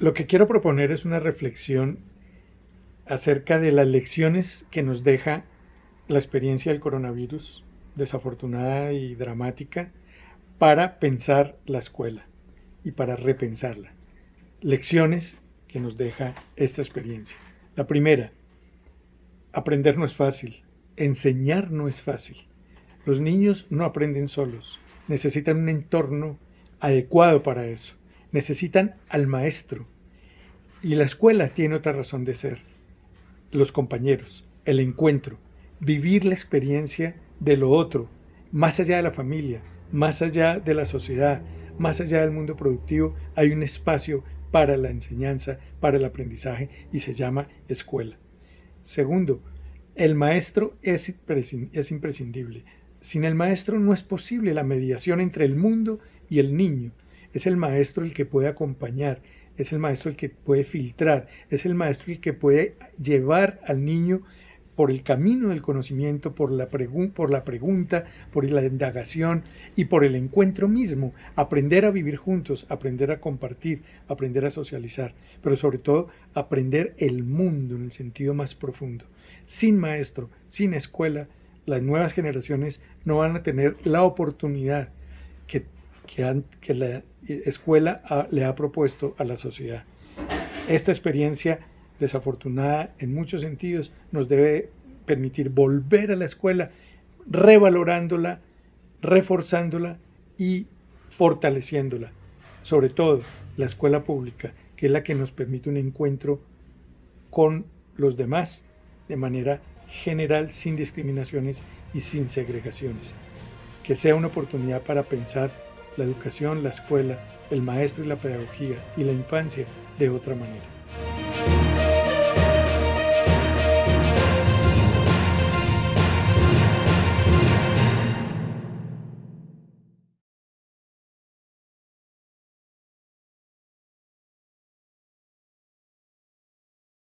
Lo que quiero proponer es una reflexión acerca de las lecciones que nos deja la experiencia del coronavirus, desafortunada y dramática, para pensar la escuela y para repensarla. Lecciones que nos deja esta experiencia. La primera, aprender no es fácil, enseñar no es fácil. Los niños no aprenden solos, necesitan un entorno adecuado para eso, necesitan al maestro. Y la escuela tiene otra razón de ser, los compañeros, el encuentro, vivir la experiencia de lo otro, más allá de la familia, más allá de la sociedad, más allá del mundo productivo, hay un espacio para la enseñanza, para el aprendizaje y se llama escuela. Segundo, el maestro es, imprescindible. Sin el maestro no es posible la mediación entre el mundo y el niño. Es el maestro el que puede acompañar, es el maestro el que puede filtrar, es el maestro el que puede llevar al niño por el camino del conocimiento, por la, por la pregunta, por la indagación y por el encuentro mismo, aprender a vivir juntos, aprender a compartir, aprender a socializar, pero sobre todo aprender el mundo en el sentido más profundo. Sin maestro, sin escuela, las nuevas generaciones no van a tener la oportunidad que, que, la escuela le ha propuesto a la sociedad. Esta experiencia desafortunada en muchos sentidos, nos debe permitir volver a la escuela revalorándola, reforzándola y fortaleciéndola. Sobre todo la escuela pública, que es la que nos permite un encuentro con los demás de manera general, sin discriminaciones y sin segregaciones. Que sea una oportunidad para pensar la educación, la escuela, el maestro y la pedagogía y la infancia de otra manera.